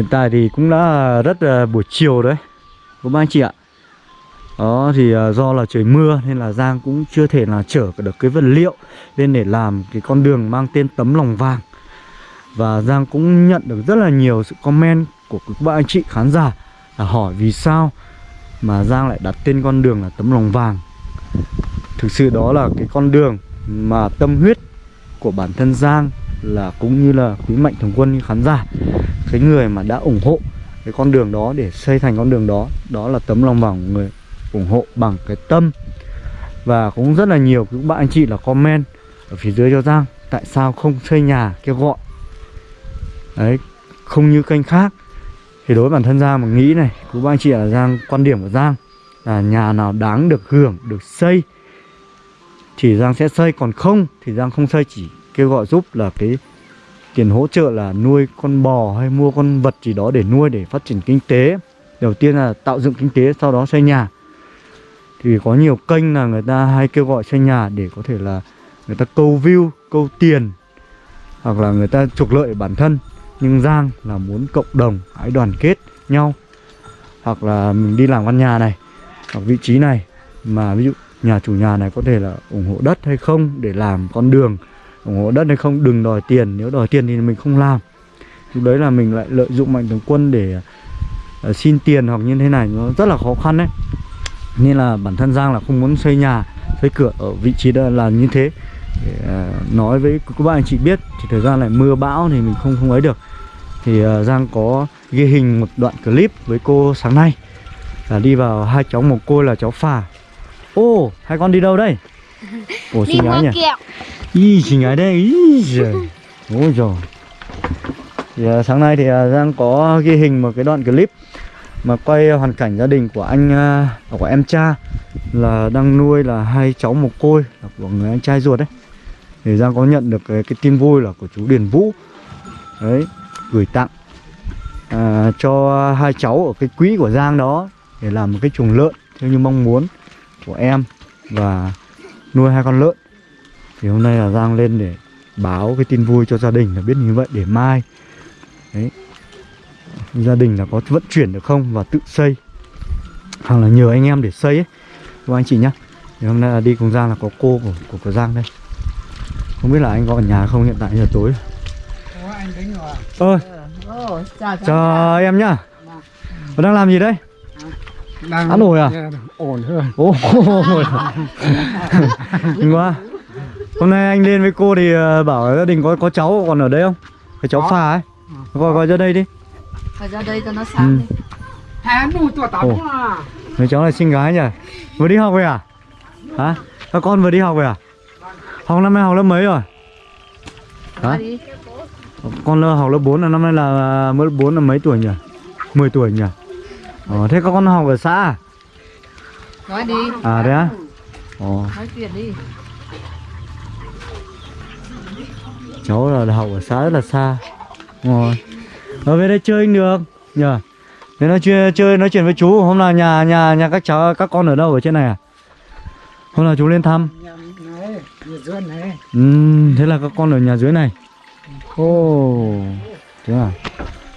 Hiện tại thì cũng đã rất là buổi chiều đấy. Các anh chị ạ. Đó, thì ờ, do là trời mưa nên là Giang cũng chưa thể là chở được cái vật liệu Lên để làm cái con đường mang tên tấm lòng vàng. Và Giang cũng nhận được rất là nhiều sự comment của các bạn anh chị khán giả là hỏi vì sao mà Giang lại đặt tên con đường là tấm lòng vàng. Thực sự đó là cái con đường mà tâm huyết của bản thân Giang là cũng như là quý mạnh thường quân khán giả, cái người mà đã ủng hộ cái con đường đó để xây thành con đường đó đó là tấm lòng vòng người ủng hộ bằng cái tâm. Và cũng rất là nhiều các bạn anh chị là comment ở phía dưới cho Giang, tại sao không xây nhà kêu gọi. Đấy, không như kênh khác. Thì đối với bản thân Giang mà nghĩ này, các bạn anh chị là Giang, quan điểm của Giang là nhà nào đáng được hưởng, được xây thì Giang sẽ xây, còn không thì Giang không xây, chỉ kêu gọi giúp là cái tiền hỗ trợ là nuôi con bò hay mua con vật gì đó để nuôi để phát triển kinh tế. Đầu tiên là tạo dựng kinh tế, sau đó xây nhà. Thì có nhiều kênh là người ta hay kêu gọi xây nhà để có thể là người ta câu view, câu tiền, hoặc là người ta trục lợi bản thân. Nhưng Giang là muốn cộng đồng hãy đoàn kết nhau. Hoặc là mình đi làm căn nhà này, hoặc vị trí này. Mà ví dụ nhà chủ nhà này có thể là ủng hộ đất hay không, để làm con đường ủng hộ đất hay không đừng đòi tiền. Nếu đòi tiền thì mình không làm. Lúc đấy là mình lại lợi dụng mạnh thường quân để uh, xin tiền hoặc như thế này. Nó rất là khó khăn đấy. Nên là bản thân Giang là không muốn xây nhà xây cửa ở vị trí đó là như thế. Để uh, ờ, nói với các bạn anh chị biết thì thời gian này mưa bão thì mình không không ấy được. Thì uh, Giang có ghi hình một đoạn clip với cô sáng nay. Là đi vào hai cháu một cô là cháu phà. Ô hai con đi đâu đây? đi xinh gái nhỉ Ý xinh gái đây Ý giời. Ôi trời thì, à, Sáng nay thì à, Giang có ghi hình một cái đoạn clip Mà quay hoàn cảnh gia đình của anh à, Của em cha Là đang nuôi là hai cháu mồ côi Là của người anh trai ruột đấy. Thì Giang có nhận được cái, cái tin vui là của chú Điền Vũ. Đấy Gửi tặng à, Cho hai cháu ở cái quỹ của Giang đó Để làm một cái chuồng lợn. Theo như mong muốn của em Và nuôi hai con lợn. Thì hôm nay là Giang lên để báo cái tin vui cho gia đình là biết như vậy để mai. Đấy. Gia đình là có vận chuyển được không và tự xây. Hoặc là nhờ anh em để xây ấy. Các anh chị nhá. Thì hôm nay là đi cùng Giang là có cô của của, của Giang đây. Không biết là anh có ở nhà không? Hiện tại giờ tối. Ơi Ồ, chào cháu. chào em nhá. Còn đang làm gì đấy đang Ăn ổi à? ổn hơn Ồ, quá Hôm nay anh lên với cô thì ờ, bảo gia đình có có cháu còn ở đây không? Cái cháu phà ấy Gọi gọi ra đây đi Phải ra đây cho nó Ừ. sáng đi. hai đủ tuổi tắm Ồ. à Người cháu này xinh gái nhỉ Vừa đi học về à? Hả? Các con vừa đi học về à? Học năm nay học lớp mấy rồi? Hả? Đi. Con lơ học lớp 4 là năm nay là mới lớp 4 là mấy tuổi nhỉ? 10 tuổi nhỉ? Ờ, thế các con học ở xã à? Nói đi. À đấy á? Ồ, Nói chuyện đi. cháu là học ở xã rất là xa. Rồi. Ở về đây chơi anh được. Nhờ. Thế nói chuyện chơi nói chuyện với chú. Hôm nào nhà nhà nhà các cháu các con ở đâu ở trên này à? Hôm nào chú lên thăm. Nhà này dưới này Ừm, thế là các con ở nhà dưới này. Ồ. Thế à?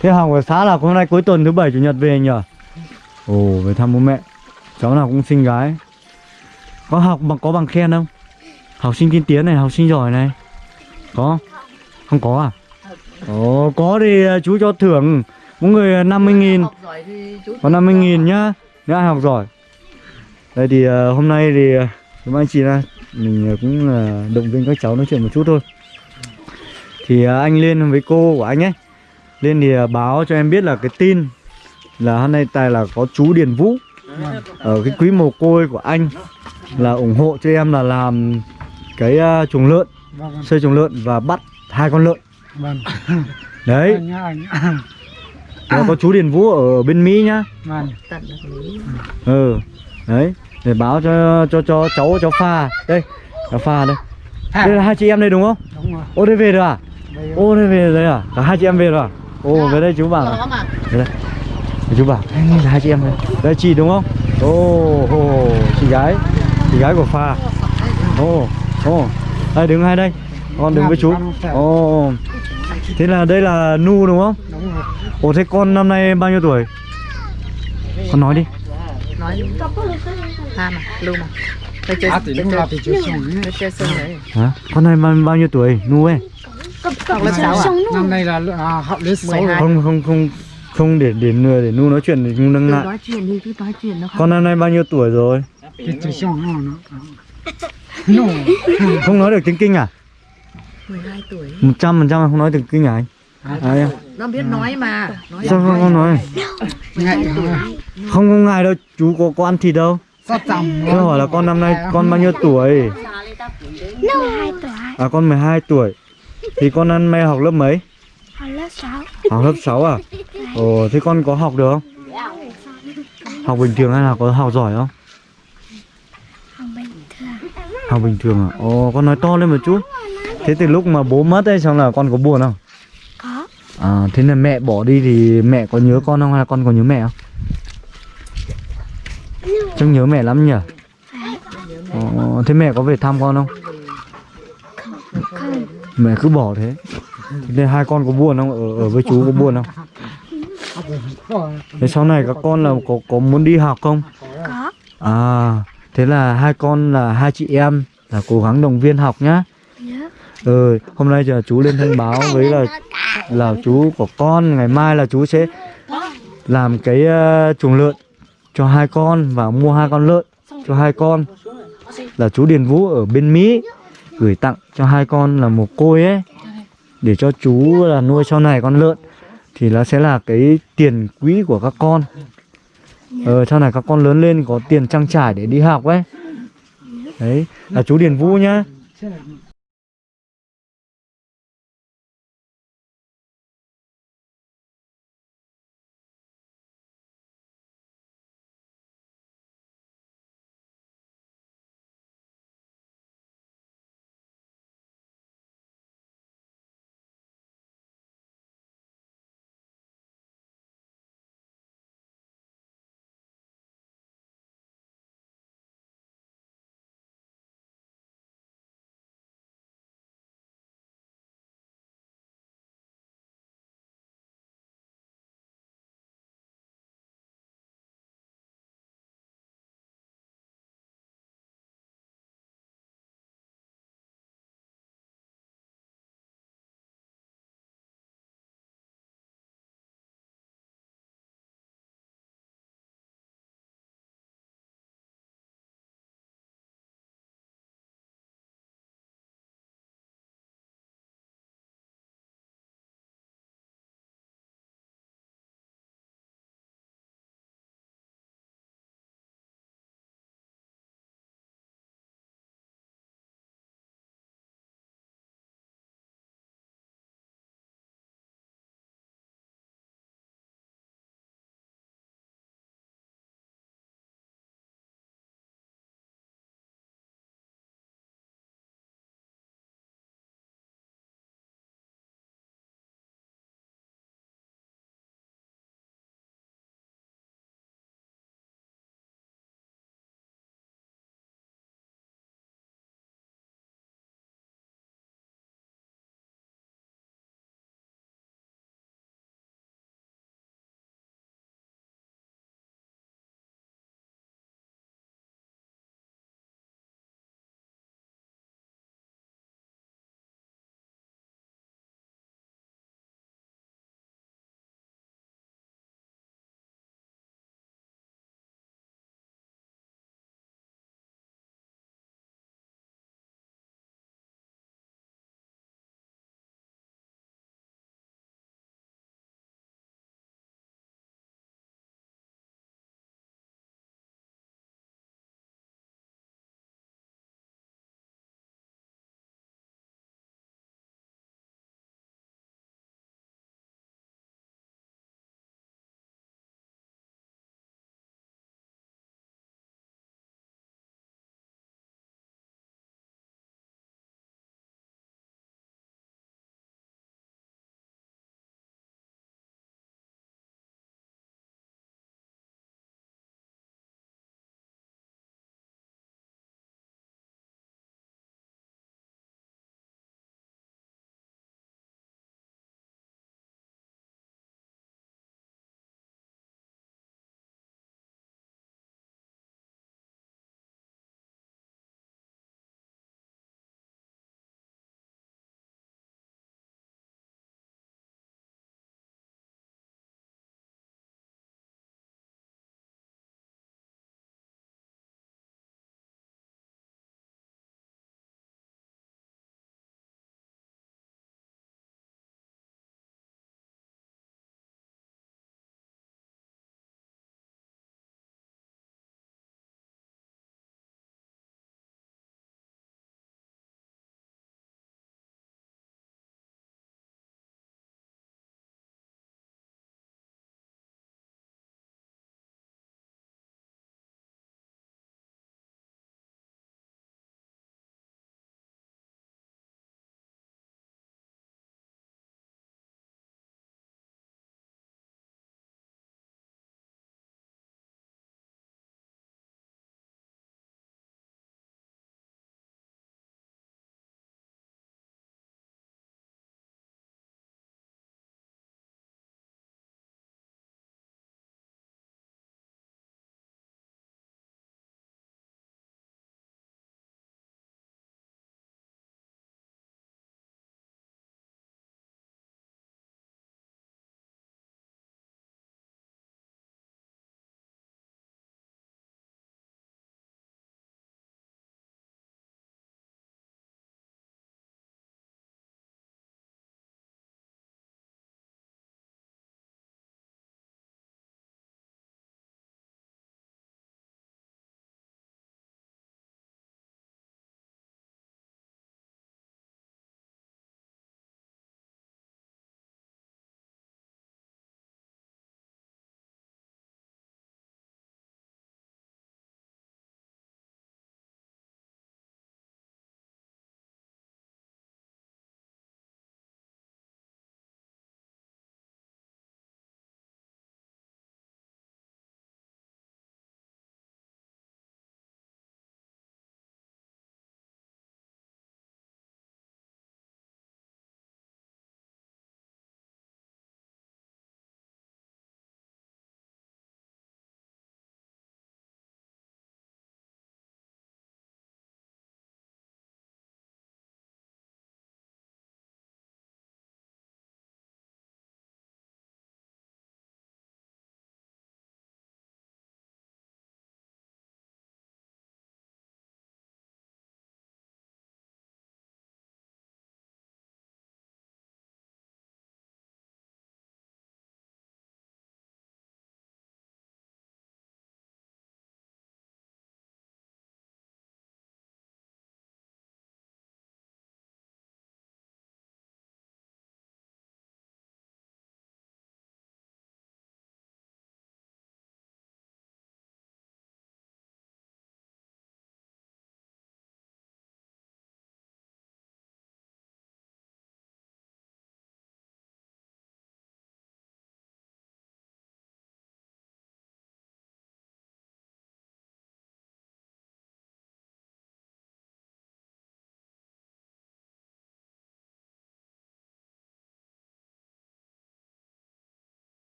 Thế học ở xã là hôm nay cuối tuần thứ bảy chủ nhật về nhờ Ồ, về thăm bố mẹ. Cháu nào cũng xinh gái. Có học bằng có bằng khen không? Học sinh tiên tiến này, học sinh giỏi này. Có? Không có à? Ồ, có thì à, chú cho thưởng. Mỗi người à, 50 nghìn. Có 50 nghìn nhá. Nếu ai học giỏi. Đây thì à, hôm nay thì Chúng Các anh chị là Mình cũng động viên các cháu nói chuyện một chút thôi. Thì anh lên với cô của anh ấy Lên thì báo cho em biết là cái tin là hôm nay tài là có chú Điền Vũ. Ở cái quý mồ côi của anh Là ủng hộ cho em là làm Cái ờ, chuồng lợn vâng. Xây chuồng lợn và bắt hai con lợn. Vâng. Đấy. Anh nhá anh Nó có chú Điền Vũ ở bên Mỹ nhá. Vâng. Ừ đấy. Để báo cho cho cho cháu cháu pha. Đây cháu pha đây. Đây là hai chị em đây đúng không? Đúng rồi. Ô đây về rồi à? Ô đây về rồi à? Cả hai chị em về rồi à? Ô về đây chú bảo mà. về đây chú bảo đây là hai chị em đây đây chị đúng không? Ô ô chị gái. Chị gái của pha. Ô ô đây đứng hai đây. Con đứng với chú. Ô thế là đây là nu đúng không? Đúng rồi. Ồ thế con năm nay bao nhiêu tuổi? Con nói đi. Nói ha mà lưu mà. Phải chơi À thì chơi lúc nào thì chưa chơi phải sân đấy. Hả? Con này bao, bao nhiêu tuổi? Nu ấy? Học lớp sáu à Năm nay là à, học lớp 6 rồi. 12. Không không không không để để để, để Nu nói chuyện thì Nu đang cứ ngại nói chuyện đi cứ nói chuyện nó không Con năm nay bao nhiêu tuổi rồi? Không nói được tiếng kinh à? 12 tuổi 100% là không nói được kinh à anh? À, em. nó biết nói mà nói Sao không, không nói? Ngại? Không không ngại đâu, chú có, có ăn thịt đâu Tôi hỏi là con năm nay con bao nhiêu tuổi? Nó 2 tuổi, À con 12 tuổi Thì con ăn nay học lớp mấy? Học lớp 6 Học lớp 6 à? Ồ thế con có học được không? Học bình thường hay là có học giỏi không? học bình thường Học bình thường à? Ồ con nói to lên một chút Thế từ lúc mà bố mất ấy xong là con có buồn không? có À thế là mẹ bỏ đi thì mẹ có nhớ con không hay là con có nhớ mẹ không? Trông nhớ mẹ lắm nhỉ? Ồ, thế mẹ có về thăm con không? không Mẹ cứ bỏ thế Thế nên hai con có buồn không? Ở, ở với chú có buồn không? Thế sau này các con là có có muốn đi học không? có À, thế là hai con là hai chị em là cố gắng động viên học nhá. nhớ Ừ, hôm nay giờ chú lên thông báo với là là chú của con ngày mai là chú sẽ làm cái uh, chuồng lợn cho hai con và mua hai con lợn cho hai con là chú Điền Vũ ở bên Mỹ gửi tặng cho hai con là một côi ấy để cho chú là nuôi sau này con lợn thì nó sẽ là cái tiền quỹ của các con. Ờ sau này các con lớn lên có tiền trang trải để đi học ấy. Đấy là chú Điền Vũ nhá